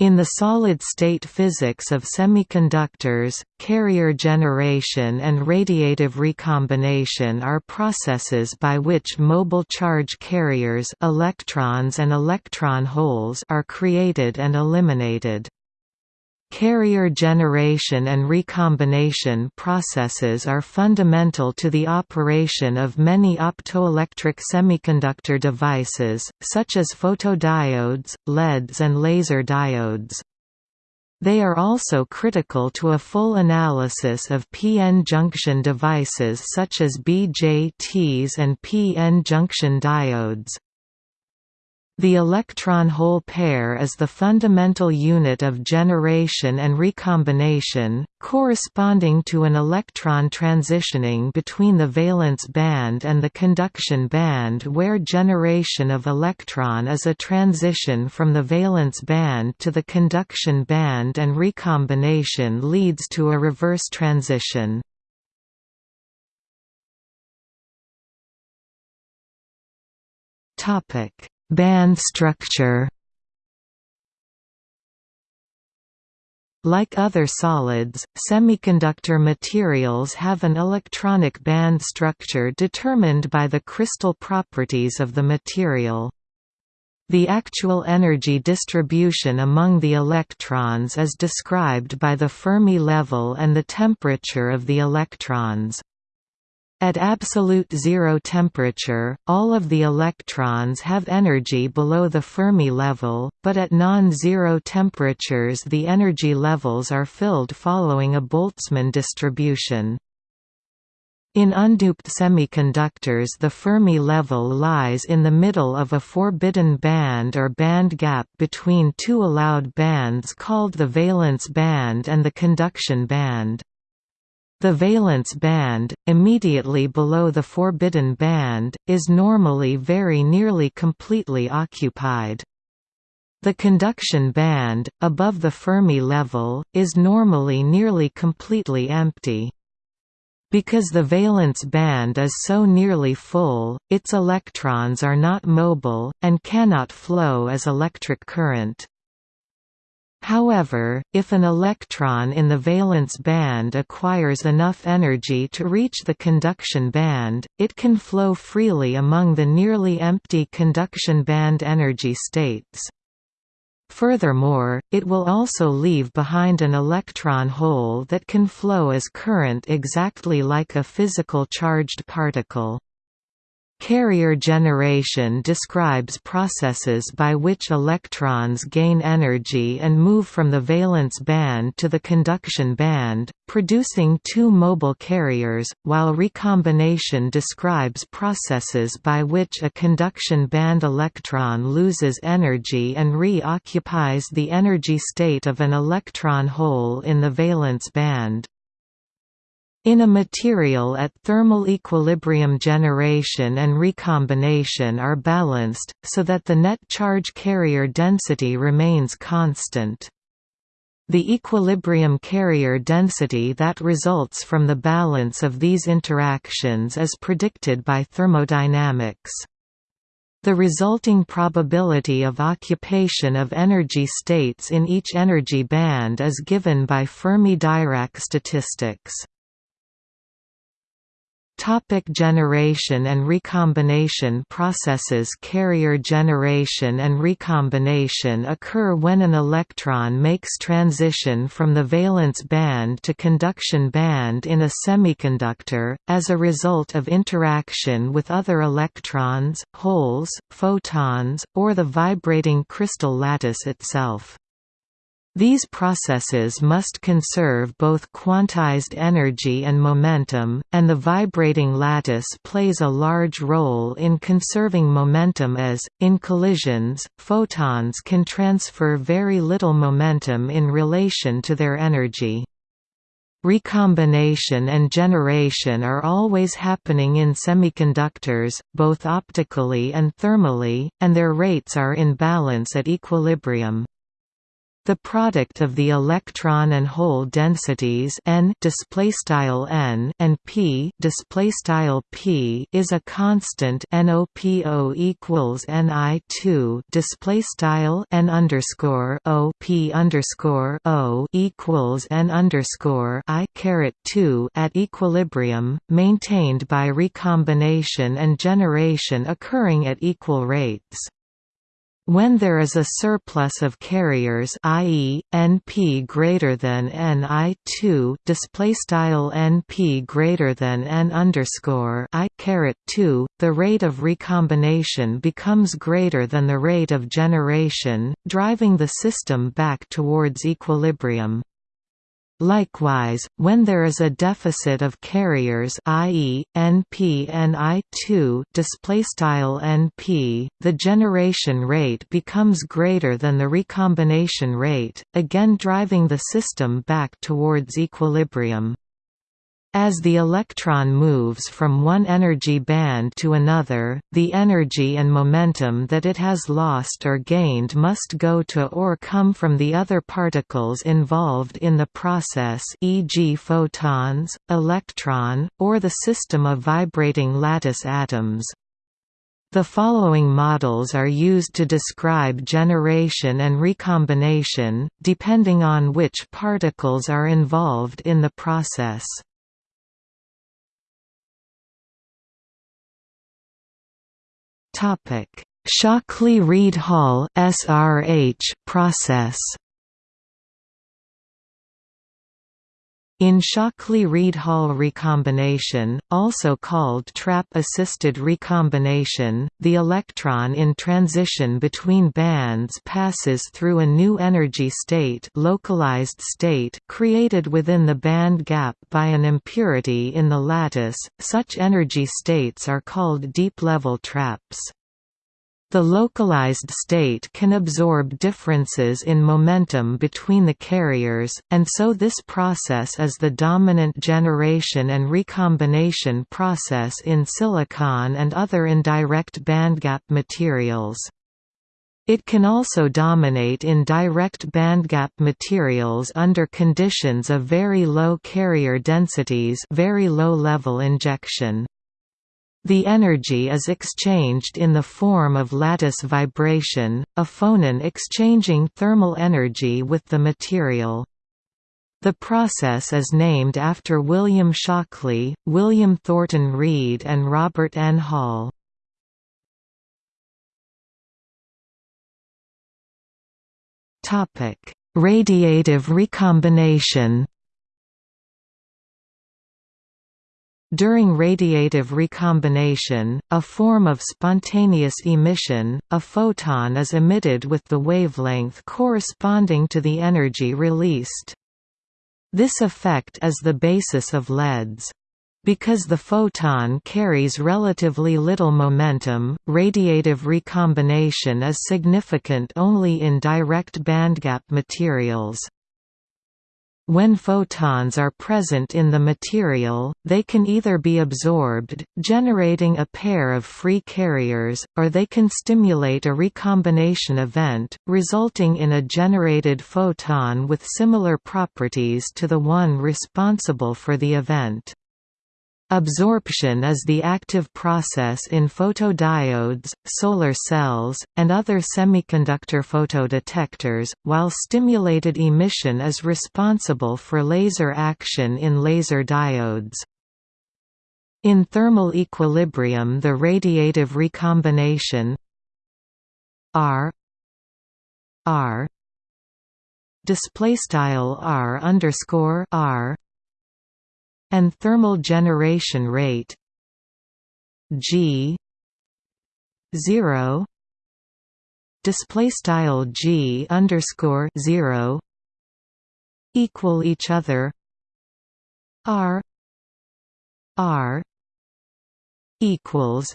In the solid-state physics of semiconductors, carrier generation and radiative recombination are processes by which mobile charge carriers electrons and electron holes are created and eliminated. Carrier generation and recombination processes are fundamental to the operation of many optoelectronic semiconductor devices, such as photodiodes, LEDs and laser diodes. They are also critical to a full analysis of p-n junction devices such as BJTs and p-n junction diodes. The electron-hole pair is the fundamental unit of generation and recombination, corresponding to an electron transitioning between the valence band and the conduction band where generation of electron is a transition from the valence band to the conduction band and recombination leads to a reverse transition. Topic Band structure Like other solids, semiconductor materials have an electronic band structure determined by the crystal properties of the material. The actual energy distribution among the electrons is described by the Fermi level and the temperature of the electrons. At absolute zero temperature, all of the electrons have energy below the Fermi level, but at non-zero temperatures the energy levels are filled following a Boltzmann distribution. In undoped semiconductors the Fermi level lies in the middle of a forbidden band or band gap between two allowed bands called the valence band and the conduction band. The valence band, immediately below the forbidden band, is normally very nearly completely occupied. The conduction band, above the Fermi level, is normally nearly completely empty. Because the valence band is so nearly full, its electrons are not mobile, and cannot flow as electric current. However, if an electron in the valence band acquires enough energy to reach the conduction band, it can flow freely among the nearly empty conduction band energy states. Furthermore, it will also leave behind an electron hole that can flow as current exactly like a physical charged particle. Carrier generation describes processes by which electrons gain energy and move from the valence band to the conduction band, producing two mobile carriers, while recombination describes processes by which a conduction band electron loses energy and re-occupies the energy state of an electron hole in the valence band. In a material at thermal equilibrium generation and recombination are balanced, so that the net charge carrier density remains constant. The equilibrium carrier density that results from the balance of these interactions is predicted by thermodynamics. The resulting probability of occupation of energy states in each energy band is given by Fermi-Dirac statistics. Topic generation and recombination processes Carrier generation and recombination occur when an electron makes transition from the valence band to conduction band in a semiconductor, as a result of interaction with other electrons, holes, photons, or the vibrating crystal lattice itself. These processes must conserve both quantized energy and momentum, and the vibrating lattice plays a large role in conserving momentum as, in collisions, photons can transfer very little momentum in relation to their energy. Recombination and generation are always happening in semiconductors, both optically and thermally, and their rates are in balance at equilibrium. The product of the electron and hole densities n n and p p is a constant NOPO equals Ni2 display style n underscore O p underscore O equals n underscore I caret 2 at equilibrium, maintained by recombination and generation occurring at equal rates. When there is a surplus of carriers, i.e., np greater than ni2, display style np greater than n underscore i caret 2, the rate of recombination becomes greater than the rate of generation, driving the system back towards equilibrium. Likewise, when there is a deficit of carriers i.e., NP Ni2 NP, the generation rate becomes greater than the recombination rate, again driving the system back towards equilibrium. As the electron moves from one energy band to another, the energy and momentum that it has lost or gained must go to or come from the other particles involved in the process e.g. photons, electron, or the system of vibrating lattice atoms. The following models are used to describe generation and recombination, depending on which particles are involved in the process. Shockley-Read-Hall (SRH) process. In Shockley-Read-Hall recombination, also called trap-assisted recombination, the electron in transition between bands passes through a new energy state, localized state created within the band gap by an impurity in the lattice. Such energy states are called deep-level traps. The localized state can absorb differences in momentum between the carriers, and so this process is the dominant generation and recombination process in silicon and other indirect bandgap materials. It can also dominate in direct bandgap materials under conditions of very low carrier densities very low level injection. The energy is exchanged in the form of lattice vibration, a phonon exchanging thermal energy with the material. The process is named after William Shockley, William Thornton Read and Robert N. Hall. Radiative recombination During radiative recombination, a form of spontaneous emission, a photon is emitted with the wavelength corresponding to the energy released. This effect is the basis of LEDs. Because the photon carries relatively little momentum, radiative recombination is significant only in direct bandgap materials. When photons are present in the material, they can either be absorbed, generating a pair of free carriers, or they can stimulate a recombination event, resulting in a generated photon with similar properties to the one responsible for the event. Absorption is the active process in photodiodes, solar cells, and other semiconductor photodetectors, while stimulated emission is responsible for laser action in laser diodes. In thermal equilibrium the radiative recombination R R display style R underscore R and thermal generation rate G 0 display style G underscore 0 equal each other R R equals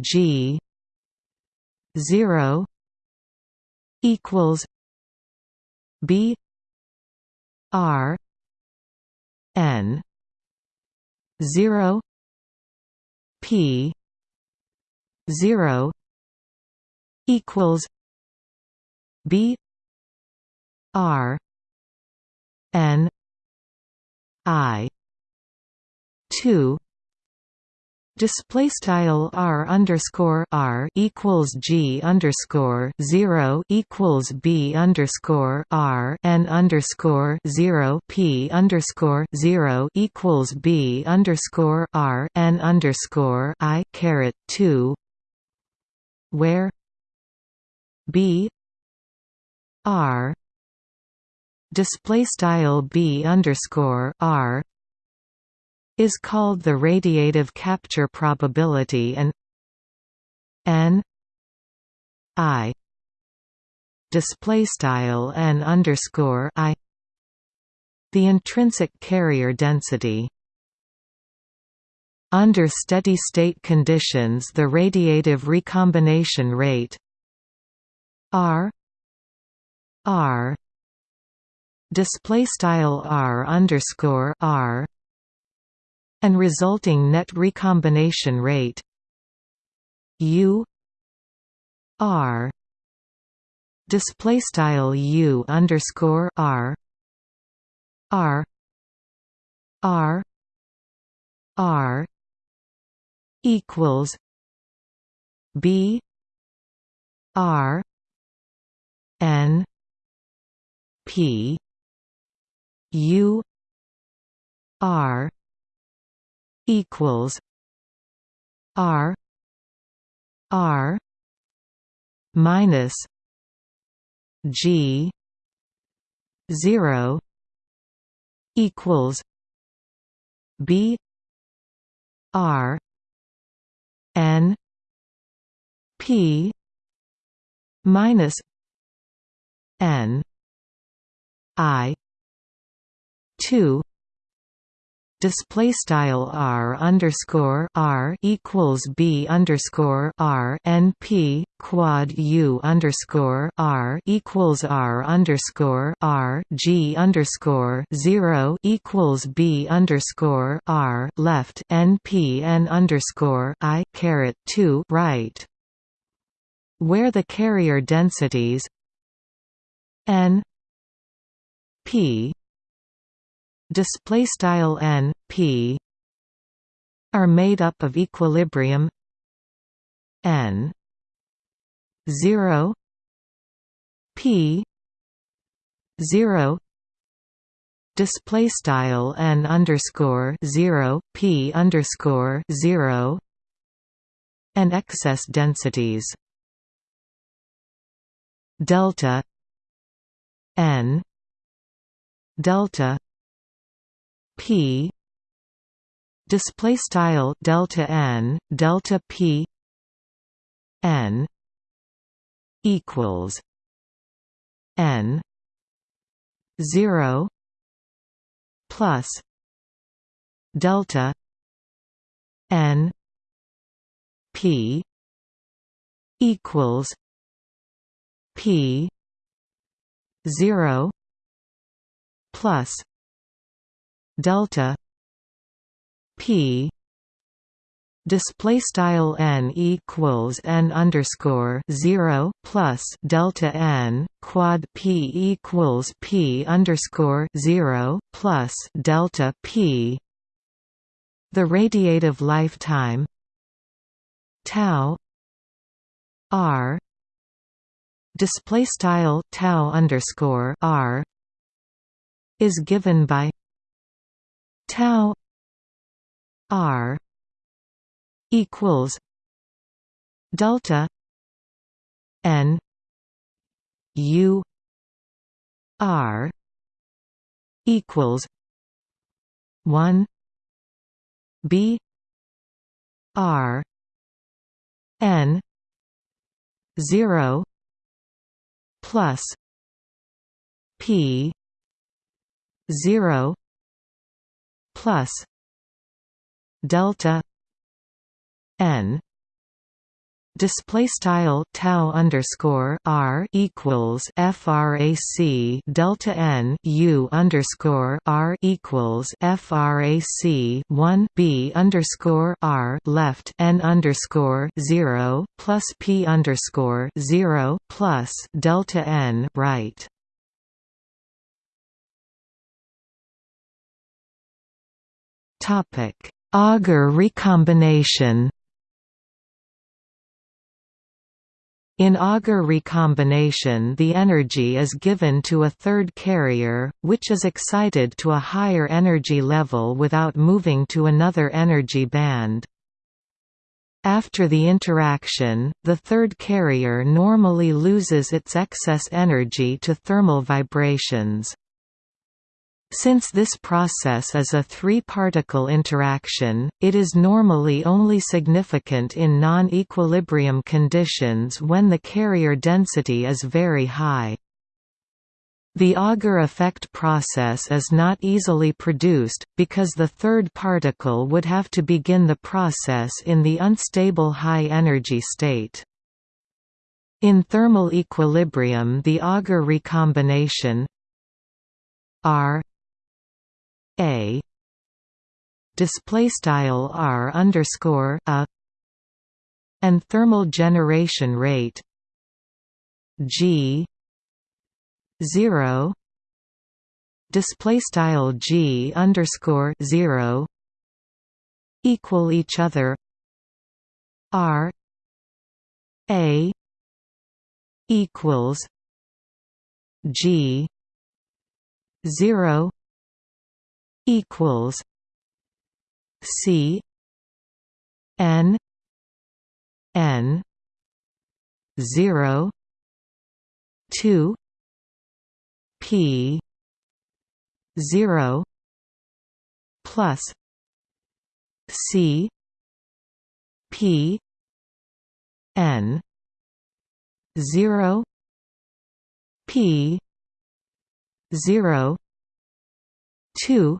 G 0 equals B R N zero P zero equals B r n i 2 Display style r underscore r equals g underscore zero equals b underscore r n underscore zero p underscore zero equals b underscore r n underscore i caret two, where b r display style b underscore r is called the radiative capture probability and n i display style n underscore i the intrinsic carrier density. Under steady-state conditions the radiative recombination rate r r display style r underscore r and resulting net recombination rate U R display style U underscore R R R R equals B R N P U R equals R R minus G zero equals B R N P minus N I two display style r underscore r equals b underscore r n p quad u underscore r equals r underscore r g underscore zero equals b underscore r left n p n underscore i caret two right, where the carrier densities n p display style n p are made up of equilibrium n 0 p 0 display style n underscore 0 p underscore 0 and excess densities delta n delta p display style delta n delta p n equals n 0 plus delta n p equals p 0 plus delta p. Display style n equals n underscore 0 plus delta n quad p equals p underscore 0 plus delta p. The radiative lifetime tau r. Display style tau underscore r. Is given by tau r equals delta n u r equals 1 b r n 0 plus p 0 plus delta n display style tau underscore r equals frac delta n u underscore r equals frac 1 b underscore r left n underscore 0 plus p underscore 0 plus delta n right. Topic. Auger recombination. In Auger recombination the energy is given to a third carrier, which is excited to a higher energy level without moving to another energy band. After the interaction, the third carrier normally loses its excess energy to thermal vibrations. Since this process is a three-particle interaction, it is normally only significant in non-equilibrium conditions when the carrier density is very high. The Auger effect process is not easily produced, because the third particle would have to begin the process in the unstable high-energy state. In thermal equilibrium the Auger recombination R a. Display style r underscore a. And thermal generation rate g. 0 display style g underscore 0 equal each other r. A. Equals g. 0 equals C N N zero two P zero plus C P N zero P zero two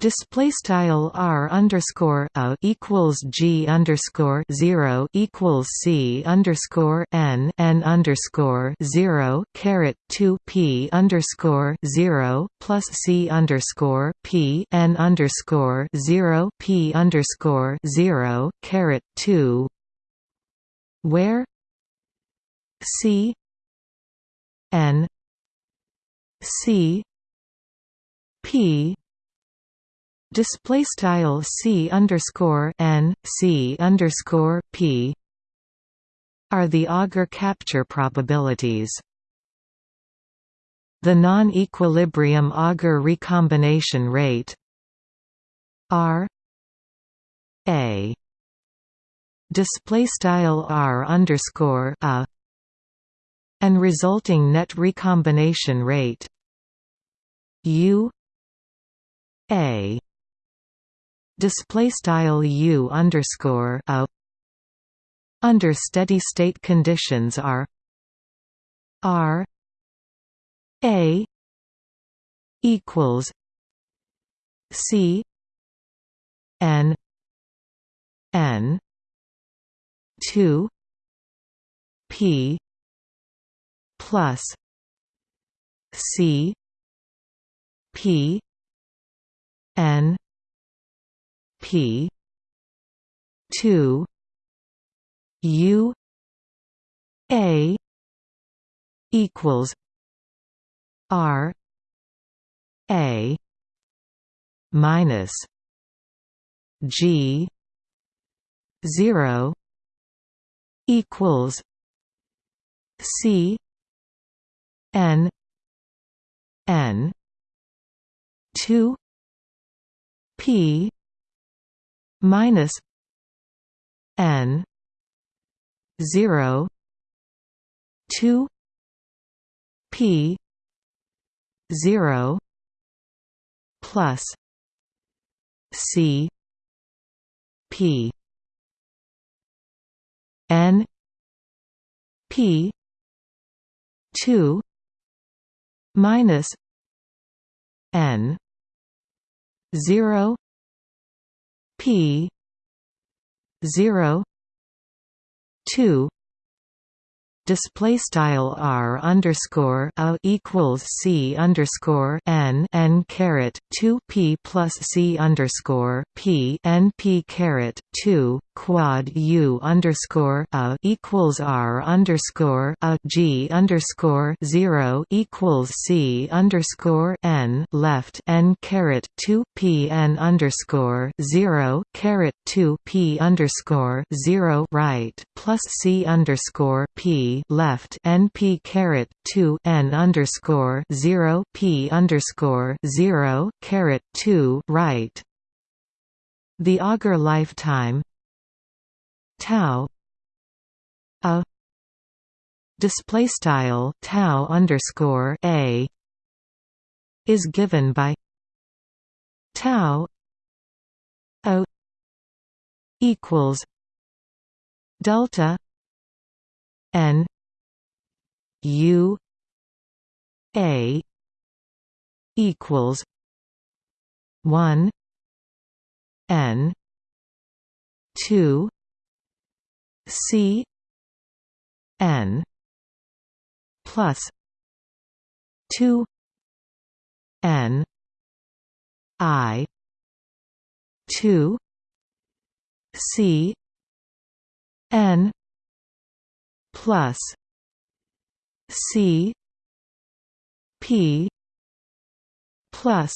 Display style r underscore a equals g underscore zero equals c underscore n n underscore zero caret two p underscore zero plus c underscore p n underscore zero p underscore zero caret two, where c n c p display style c underscore n c underscore p are the Auger capture probabilities. The non-equilibrium Auger recombination rate r a display style r underscore a and resulting net recombination rate u a display style u underscore a under steady state conditions are r a equals c n n 2 p plus c p n P two U A equals R A minus G zero equals C N N two P minus n 0 2 p 0 plus c p n p 2 minus n 0 P zero two display style r underscore a equals c underscore n n caret two p plus c underscore p n p caret two quad U underscore a equals R underscore a G underscore zero equals C underscore N left N caret two P N underscore zero caret two P underscore zero right plus C underscore P left N P caret two N underscore zero P underscore zero caret two right. The Auger lifetime tau a. Display style tau underscore a. Is given by tau o. Equals delta n u a equals 1 n 2 c n plus 2 n i 2 c n plus c p plus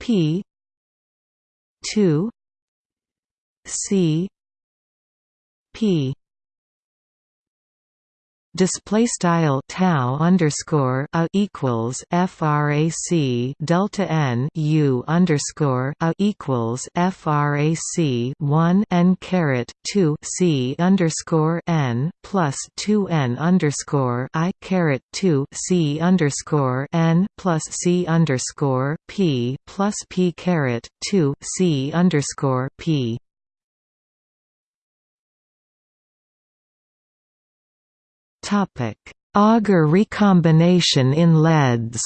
p 2 c p. Display style tau underscore a equals frac delta n u underscore a equals frac 1 n caret 2 c underscore n plus 2 n underscore i caret 2 c underscore n plus c underscore p plus p caret 2 c underscore p Auger recombination in LEDs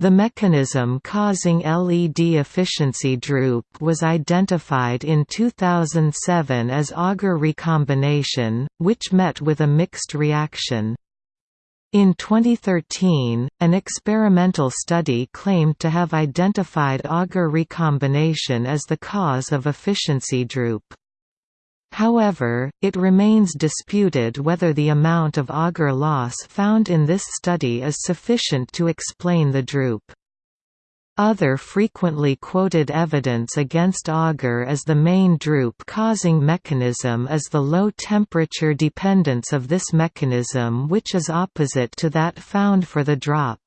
The mechanism causing LED efficiency droop was identified in 2007 as Auger recombination, which met with a mixed reaction. In 2013, an experimental study claimed to have identified Auger recombination as the cause of efficiency droop. However, it remains disputed whether the amount of Auger loss found in this study is sufficient to explain the droop. Other frequently quoted evidence against Auger as the main droop-causing mechanism is the low temperature dependence of this mechanism which is opposite to that found for the drop.